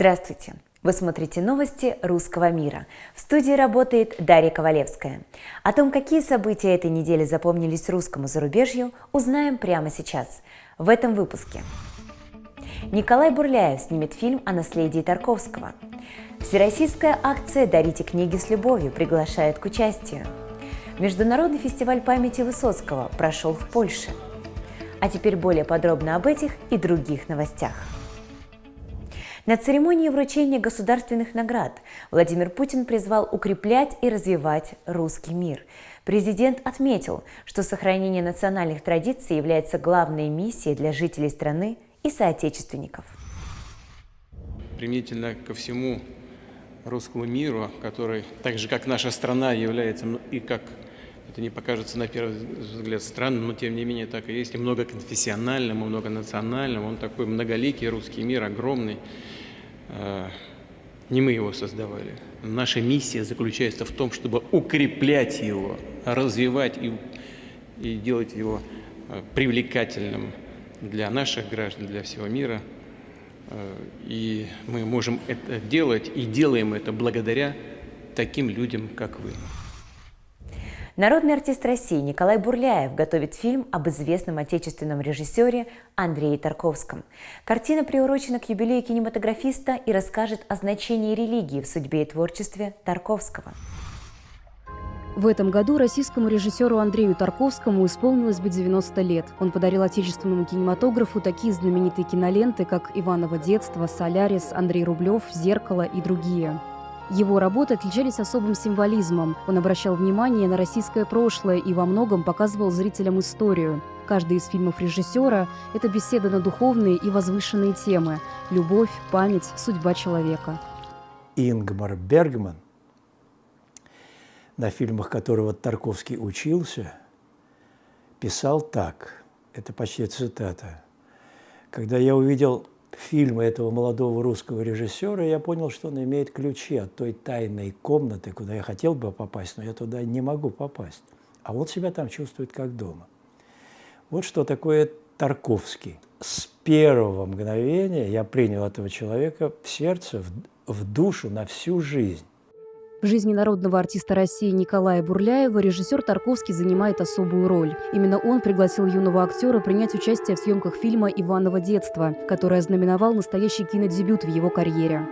Здравствуйте! Вы смотрите новости русского мира. В студии работает Дарья Ковалевская. О том, какие события этой недели запомнились русскому зарубежью, узнаем прямо сейчас, в этом выпуске. Николай Бурляев снимет фильм о наследии Тарковского. Всероссийская акция «Дарите книги с любовью» приглашает к участию. Международный фестиваль памяти Высоцкого прошел в Польше. А теперь более подробно об этих и других новостях. На церемонии вручения государственных наград Владимир Путин призвал укреплять и развивать русский мир. Президент отметил, что сохранение национальных традиций является главной миссией для жителей страны и соотечественников. Применительно ко всему русскому миру, который, так же как наша страна, является и как это не покажется на первый взгляд странным, но тем не менее так и есть, и многоконфессиональным, и многонациональным. Он такой многоликий русский мир, огромный. А, не мы его создавали. Наша миссия заключается в том, чтобы укреплять его, развивать и, и делать его а, привлекательным для наших граждан, для всего мира. А, и мы можем это делать и делаем это благодаря таким людям, как вы. Народный артист России Николай Бурляев готовит фильм об известном отечественном режиссере Андрее Тарковском. Картина приурочена к юбилею кинематографиста и расскажет о значении религии в судьбе и творчестве Тарковского. В этом году российскому режиссеру Андрею Тарковскому исполнилось бы 90 лет. Он подарил отечественному кинематографу такие знаменитые киноленты, как «Иваново детство», «Солярис», «Андрей Рублев», «Зеркало» и другие. Его работы отличались особым символизмом. Он обращал внимание на российское прошлое и во многом показывал зрителям историю. Каждый из фильмов режиссера – это беседа на духовные и возвышенные темы – любовь, память, судьба человека. Ингмар Бергман, на фильмах которого Тарковский учился, писал так, это почти цитата. «Когда я увидел фильма этого молодого русского режиссера, я понял, что он имеет ключи от той тайной комнаты, куда я хотел бы попасть, но я туда не могу попасть. А он себя там чувствует как дома. Вот что такое Тарковский. С первого мгновения я принял этого человека в сердце, в, в душу на всю жизнь. В жизни народного артиста России Николая Бурляева режиссер Тарковский занимает особую роль. Именно он пригласил юного актера принять участие в съемках фильма «Иваново детство», который ознаменовал настоящий кинодебют в его карьере.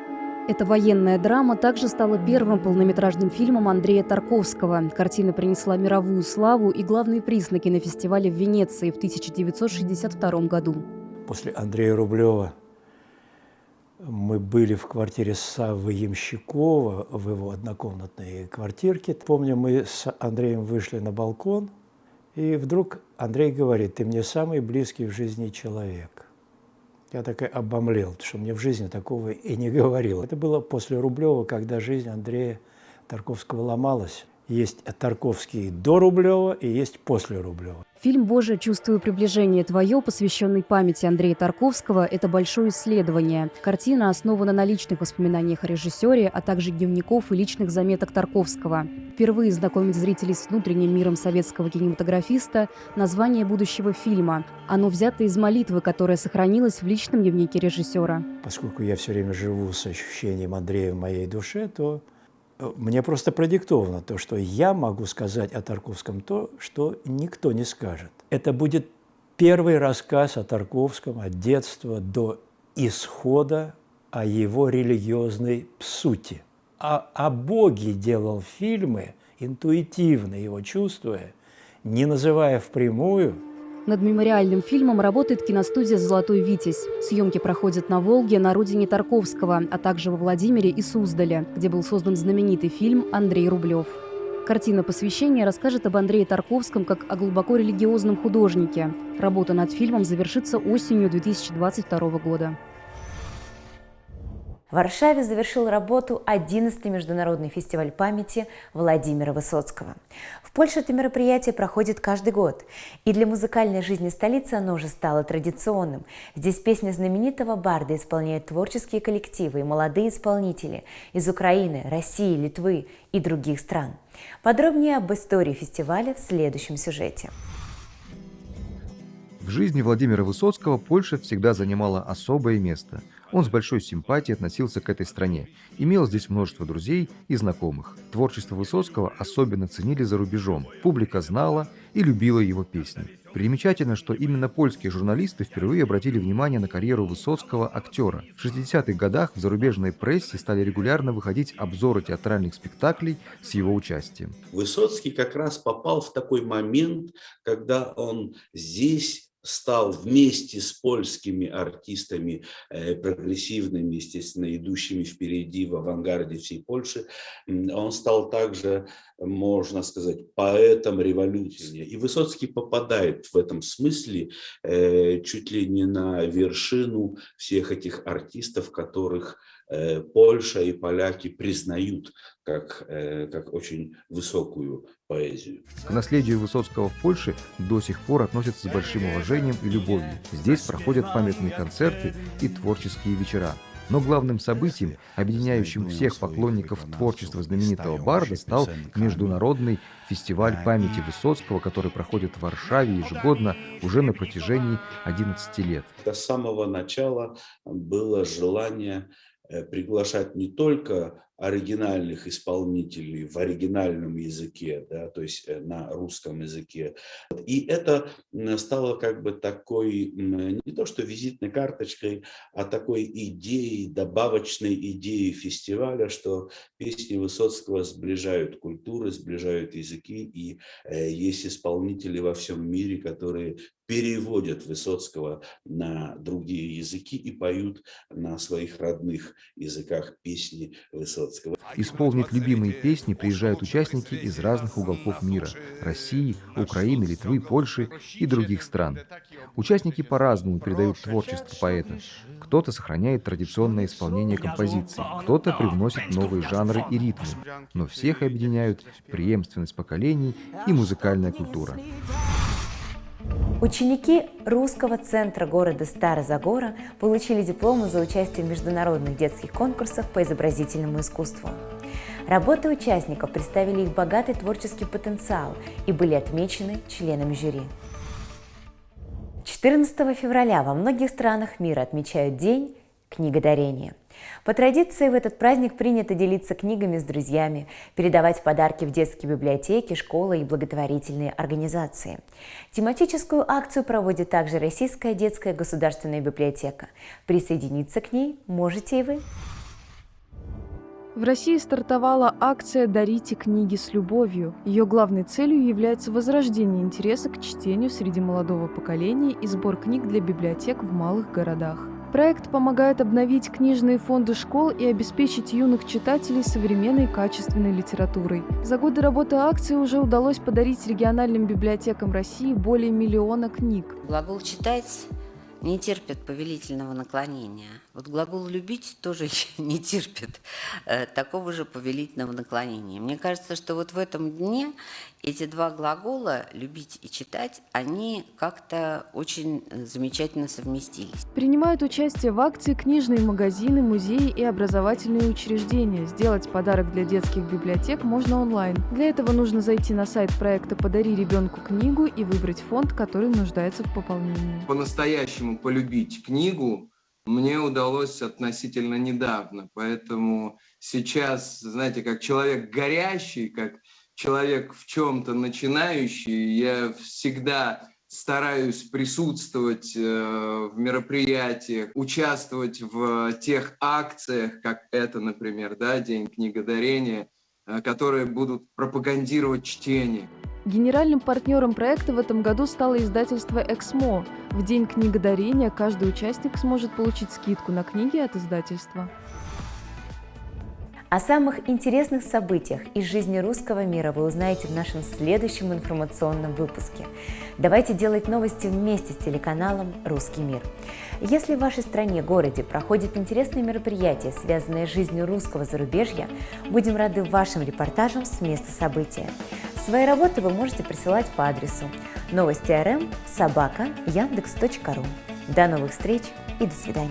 Эта военная драма также стала первым полнометражным фильмом Андрея Тарковского. Картина принесла мировую славу и главный приз на кинофестивале в Венеции в 1962 году. После Андрея Рублева мы были в квартире Саввы Ямщикова, в его однокомнатной квартирке. Помню, мы с Андреем вышли на балкон, и вдруг Андрей говорит, ты мне самый близкий в жизни человек. Я так и обомлел, потому что мне в жизни такого и не говорил. Это было после Рублева, когда жизнь Андрея Тарковского ломалась. Есть Тарковский до Рублева и есть после Рублева. Фильм «Боже, чувствую приближение твое», посвященный памяти Андрея Тарковского, это большое исследование. Картина основана на личных воспоминаниях о режиссере, а также дневников и личных заметок Тарковского. Впервые знакомить зрителей с внутренним миром советского кинематографиста название будущего фильма. Оно взято из молитвы, которая сохранилась в личном дневнике режиссера. Поскольку я все время живу с ощущением Андрея в моей душе, то мне просто продиктовано то, что я могу сказать о Тарковском то, что никто не скажет. Это будет первый рассказ о Тарковском от детства до исхода о его религиозной сути. А о Боге делал фильмы, интуитивно его чувствуя, не называя впрямую – над мемориальным фильмом работает киностудия «Золотой Витязь». Съемки проходят на Волге, на родине Тарковского, а также во Владимире и Суздале, где был создан знаменитый фильм «Андрей Рублев». Картина посвящения расскажет об Андрее Тарковском как о глубоко религиозном художнике. Работа над фильмом завершится осенью 2022 года. В Варшаве завершил работу 11-й международный фестиваль памяти Владимира Высоцкого. В Польше это мероприятие проходит каждый год, и для музыкальной жизни столицы оно уже стало традиционным. Здесь песни знаменитого барда исполняют творческие коллективы и молодые исполнители из Украины, России, Литвы и других стран. Подробнее об истории фестиваля в следующем сюжете. В жизни Владимира Высоцкого Польша всегда занимала особое место – Он с большой симпатией относился к этой стране, имел здесь множество друзей и знакомых. Творчество Высоцкого особенно ценили за рубежом. Публика знала и любила его песни. Примечательно, что именно польские журналисты впервые обратили внимание на карьеру Высоцкого актера. В 60-х годах в зарубежной прессе стали регулярно выходить обзоры театральных спектаклей с его участием. Высоцкий как раз попал в такой момент, когда он здесь стал вместе с польскими артистами, э, прогрессивными, естественно, идущими впереди в авангарде всей Польши, он стал также, можно сказать, поэтом революции. И Высоцкий попадает в этом смысле э, чуть ли не на вершину всех этих артистов, которых Польша и поляки признают как, э, как очень высокую поэзию. К наследию Высоцкого в Польше до сих пор относятся с большим уважением и любовью. Здесь проходят памятные концерты и творческие вечера. Но главным событием, объединяющим всех поклонников творчества знаменитого барда, стал Международный фестиваль памяти Высоцкого, который проходит в Варшаве ежегодно уже на протяжении 11 лет. С самого начала было желание Э, приглашать не только оригинальных исполнителей в оригинальном языке, да, то есть э, на русском языке. И это стало как бы такой, не то что визитной карточкой, а такой идеей, добавочной идеей фестиваля, что песни Высоцкого сближают культуры, сближают языки, и э, есть исполнители во всем мире, которые переводят Высоцкого на другие языки и поют на своих родных языках песни Высоцкого. Исполнить любимые песни приезжают участники из разных уголков мира – России, Украины, Литвы, Польши и других стран. Участники по-разному передают творчество поэта. Кто-то сохраняет традиционное исполнение композиций, кто-то привносит новые жанры и ритмы, но всех объединяют преемственность поколений и музыкальная культура. Ученики русского центра города Старозагора получили дипломы за участие в международных детских конкурсах по изобразительному искусству. Работы участников представили их богатый творческий потенциал и были отмечены членами жюри. 14 февраля во многих странах мира отмечают День книгодарения – по традиции в этот праздник принято делиться книгами с друзьями, передавать подарки в детские библиотеки, школы и благотворительные организации. Тематическую акцию проводит также Российская детская государственная библиотека. Присоединиться к ней можете и вы. В России стартовала акция «Дарите книги с любовью». Ее главной целью является возрождение интереса к чтению среди молодого поколения и сбор книг для библиотек в малых городах. Проект помогает обновить книжные фонды школ и обеспечить юных читателей современной качественной литературой. За годы работы акции уже удалось подарить региональным библиотекам России более миллиона книг. Глагол «читать» не терпит повелительного наклонения. Вот глагол «любить» тоже не терпит э, такого же повелительного наклонения. Мне кажется, что вот в этом дне эти два глагола «любить» и «читать», они как-то очень замечательно совместились. Принимают участие в акции книжные магазины, музеи и образовательные учреждения. Сделать подарок для детских библиотек можно онлайн. Для этого нужно зайти на сайт проекта «Подари ребенку книгу» и выбрать фонд, который нуждается в пополнении. По-настоящему полюбить книгу мне удалось относительно недавно, поэтому сейчас, знаете, как человек горящий, как человек в чем-то начинающий, я всегда стараюсь присутствовать э, в мероприятиях, участвовать в тех акциях, как это, например, да, День книгодарения, э, которые будут пропагандировать чтение. Генеральным партнером проекта в этом году стало издательство «Эксмо». В день книгодарения каждый участник сможет получить скидку на книги от издательства. О самых интересных событиях из жизни русского мира вы узнаете в нашем следующем информационном выпуске. Давайте делать новости вместе с телеканалом «Русский мир». Если в вашей стране, городе проходят интересные мероприятия, связанные с жизнью русского зарубежья, будем рады вашим репортажам с места события. Свои работы вы можете присылать по адресу новости рм собака яндекс.ру. До новых встреч и до свидания.